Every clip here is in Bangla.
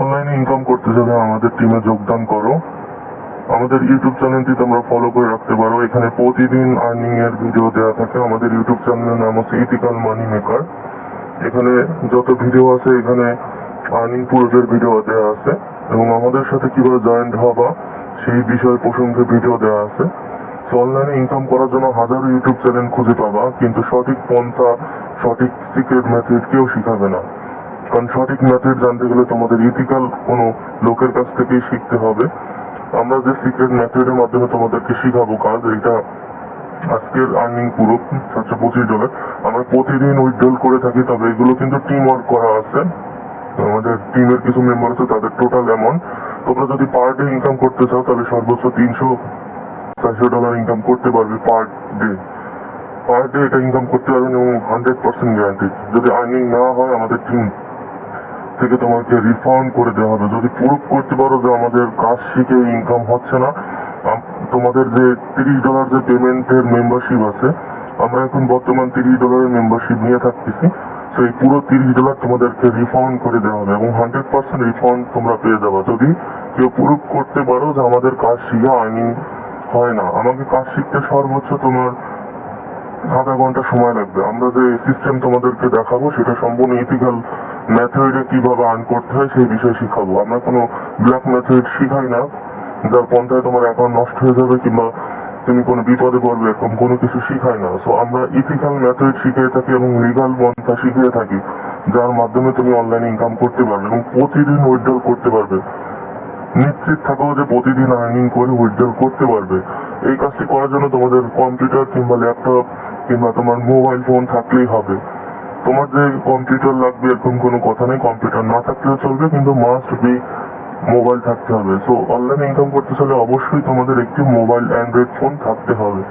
অনলাইনে ইনকাম করতে যাবে আমাদের টিমে যোগদান করো। আমাদের ইউটিউব চ্যানেলটি তোমরা ফলো করে রাখতে পারো। এখানে প্রতিদিন আর্নিং এর ভিডিও দেওয়া থাকে। আমাদের ইউটিউব চ্যানেলের নাম হচ্ছে ইথিক্যাল মানি মেকার এখানে যত ভিডিও আছে, এখানে আর্নিং পুরোটের ভিডিও দেওয়া আছে। এবং আমাদের সাথে কীভাবে জয়েন্ট হবা, সেই বিষয়ে প্রসঙ্গে ভিডিও দেওয়া আছে। সো অনলাইনে ইনকাম করার জন্য হাজারো ইউটিউব চ্যানেল খুঁজে পাবা, কিন্তু সঠিক পন্থা, সঠিক সিক্রেট মেথড কেউ শিখাবে না। কারণ সঠিক মেথড জানতে গেলে তোমাদের ইথিক্যাল কোনো লোকের কাছ থেকেই শিখতে হবে। আমরা যে সিক্রেট মেথডের মাধ্যমে তোমাদেরকে শিখাবো কাজ এটা আজকের আর্নিং পুরো সাতশো পঁচিশ ডলার আমরা প্রতিদিন উইথড্রল করে থাকি, তবে এগুলো কিন্তু টিম ওয়ার্ক করা আছে। আমাদের টিমের কিছু মেম্বার আছে, তাদের টোটাল অ্যামাউন্ট তোমরা যদি পার ডে ইনকাম করতে চাও, তাহলে সর্বোচ্চ তিনশো চারশো ডলার ইনকাম করতে পারবে পার ডে পার ডে এটা ইনকাম করতে পারবেন এবং হান্ড্রেড পার্সেন্ট গ্যারান্টি যদি আর্নিং না হয়, আমাদের টিম থেকে তোমাকে রিফান্ড করে দেওয়া হবে। যদি প্রুফ করতে পারো যে আমাদের কাজ শিখে ইনকাম হচ্ছে না তোমাদের যে তিরিশ ডলার যে পেমেন্টের মেম্বারশিপ আছে, আমরা এখন বর্তমান তিরিশ ডলারের মেম্বারশিপ নিয়ে থাকতেছি। তো এই পুরো তিরিশ ডলার তোমাদেরকে রিফান্ড করে দেওয়া হবে এবং হান্ড্রেড পার্সেন্ট রিফান্ড তোমরা পেয়ে যাবে। যদি কেউ প্রুফ করতে পারো যে আমাদের কাজ শিখে আর্নিং হয় না। আমাকে কাজ শিখতে সর্বোচ্চ তোমার আধা ঘণ্টা সময় লাগবে। আমরা যে সিস্টেম তোমাদেরকে দেখাবো, সেটা সম্পূর্ণ ইথিক্যাল মেথডে কীভাবে আর্ন করতে হয়, সেই বিষয়ে শিখাবো। আমরা কোনো ব্ল্যাক মেথড শিখাই না, যার পন্থায় তোমার অ্যাকাউন্ট নষ্ট হয়ে যাবে কিংবা তুমি কোনো বিপদে পড়বে, এরকম কোনো কিছু শিখাই না। সো আমরা ইথিক্যাল মেথড শিখিয়ে থাকি এবং লিগাল পন্থা শিখিয়ে থাকি, যার মাধ্যমে তুমি অনলাইনে ইনকাম করতে পারবে এবং প্রতিদিন উইথড্রল করতে পারবে। নিশ্চিত থাকো যে প্রতিদিন আর্নিং করে উইথড্রল করতে পারবে। এই কাজটি করার জন্য তোমাদের কম্পিউটার কিংবা ল্যাপটপ কিংবা তোমার মোবাইল ফোন থাকলেই হবে। তোমার যে কম্পিউটার লাগবে, এরকম কোনো কথা নেই। কম্পিউটার না থাকলেও চলবে, কিন্তু মাস্ট বি মোবাইল থাকতে হবে। সো অনলাইনে ইনকাম করতে চলে অবশ্যই তোমাদের একটি মোবাইল অ্যান্ড্রয়েড ফোন থাকতে হবে।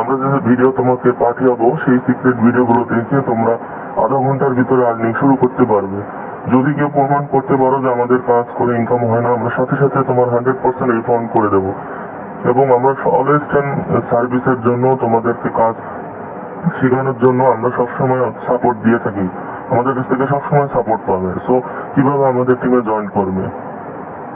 আমরা যে ভিডিও তোমাকে পাঠাবো সেই সিক্রেট ভিডিওগুলো দেখে তোমরা আধা ঘণ্টার ভিতরে আর্নিং শুরু করতে পারবে। যদি কেউ প্রমাণ করতে পারো যে আমাদের কাজ করে ইনকাম হয় না, আমরা সাথে সাথে তোমার হান্ড্রেড পার্সেন্ট রিফান্ড করে দেবো। এবং আমরা অলওয়েস্টার্ন সার্ভিসের জন্য, তোমাদেরকে কাজ শেখানোর জন্য আমরা সবসময় সাপোর্ট দিয়ে থাকি। আমাদের কাছ থেকে সবসময় সাপোর্ট পাবে। সো কীভাবে আমাদের টিমে জয়েন করবে?